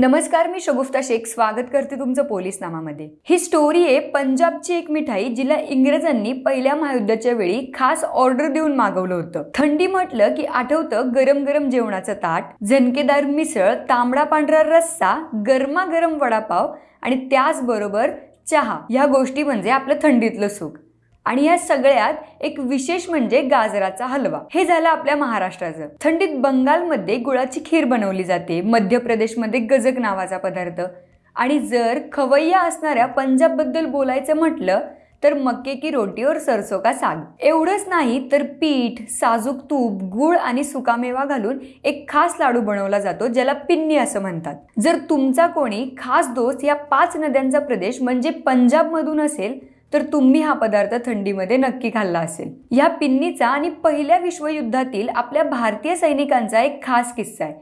नमस्कार मी शगुफ्ता शेख. स्वागत करते तुमचं पोलीस नामामध्ये ही स्टोरी आहे पंजाबची एक मिठाई जिला इंग्रजांनी पहिल्या महायुद्धाच्या वेळी खास ऑर्डर देऊन मागवलं होतं. थंडी म्हटलं की आठवतं गरम गरम जेवणाचं ताट झणकेदार मिसळ तांबडा पांढरा रस्सा गरमागरम वडापाव आणि त्याचबरोबर चहा. ह्या गोष्टी म्हणजे आपलं थंडीतलं सुख. आणि या सगळ्यात एक विशेष म्हणजे गाजराचा हलवा. हे झालं आपल्या महाराष्ट्राचं. थंडीत बंगालमध्ये गुळाची खीर बनवली जाते. मध्य प्रदेशमध्ये गजक नावाचा पदार्थ. आणि जर खवय्या असणाऱ्या पंजाबबद्दल बोलायचं म्हटलं तर मक्के की रोटी और सरसो का साग? एवढंच नाही तर पीठ साजूक तूप गुळ आणि सुकामेवा घालून एक खास लाडू बनवला जातो ज्याला पिन्नी असं म्हणतात. जर तुमचा कोणी खास दोस्त या पाच नद्यांचा प्रदेश म्हणजे पंजाबमधून असेल तर तुम्ही हा पदार्थ थंडीमध्ये नक्की खाल्ला असेल. या पिन्नीचा आणि पहिल्या विश्वयुद्धातील आपल्या भारतीय सैनिकांचा एक खास किस्सा आहे.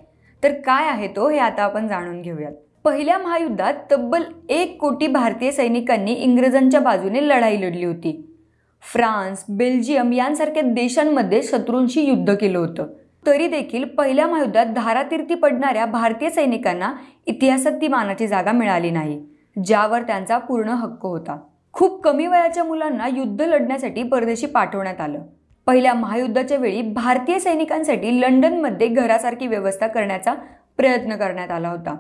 तर काय आहे तो हे आता आपण जाणून घेऊयात. पहिल्या महायुद्धात तब्बल एक कोटी भारतीय सैनिकांनी इंग्रजांच्या बाजूने लढाई लढली होती. फ्रान्स बेल्जियम यांसारख्या देशांमध्ये शत्रूंशी युद्ध केलं होतं. तरी देखील पहिल्या महायुद्धात धारातीर्थी पडणाऱ्या भारतीय सैनिकांना इतिहासात ती मानाची जागा मिळाली नाही ज्यावर त्यांचा पूर्ण हक्क होता. खूप कमी वयाच्या मुलांना युद्ध लढण्यासाठी परदेशी पाठवण्यात आलं. पहिल्या महायुद्धाच्या वेळी भारतीय सैनिकांसाठी लंडनमध्ये घरासारखी व्यवस्था करण्याचा प्रयत्न करण्यात आला होता.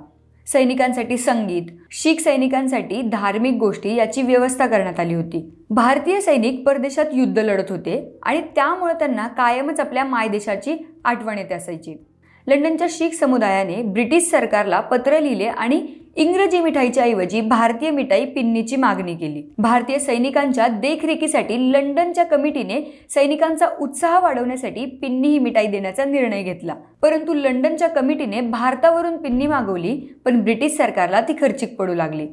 सैनिकांसाठी संगीत शीख सैनिकांसाठी धार्मिक गोष्टी याची व्यवस्था करण्यात आली होती. भारतीय सैनिक परदेशात युद्ध लढत होते आणि त्यामुळे त्यांना कायमच आपल्या मायदेशाची आठवण येते असायची. लंडनच्या शीख समुदायाने ब्रिटिश सरकारला पत्र लिहिले आणि इंग्रजी मिठाईच्या ऐवजी भारतीय मिठाई पिन्नीची मागणी केली. भारतीय सैनिकांच्या देखरेखीसाठी लंडनच्या कमिटीने सैनिकांचा उत्साह वाढवण्यासाठी पिन्नी ही मिठाई देण्याचा निर्णय घेतला. परंतु लंडनच्या कमिटीने भारतावरून पिन्नी मागवली पण ब्रिटिश सरकारला ती खर्चिक पडू लागली.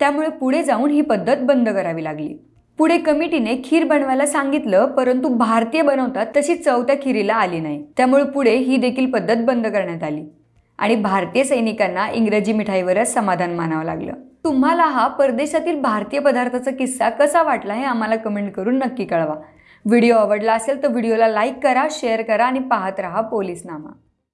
त्यामुळे पुढे जाऊन ही पद्धत बंद करावी लागली. पुढे कमिटीने खीर बनवायला सांगितलं परंतु भारतीय बनवतात तशी चव त्या खिरीला आली नाही. त्यामुळे पुढे ही देखील पद्धत बंद करण्यात आली. आणि भारतीय सैनिकांना इंग्रजी मिठाईवरच समाधान मानावं लागलं. तुम्हाला हा परदेशातील भारतीय पदार्थाचा किस्सा कसा वाटला हे आम्हाला कमेंट करून नक्की कळवा. व्हिडिओ आवडला असेल तर व्हिडिओला लाईक करा शेअर करा आणि पाहत राहा पोलीसनामा.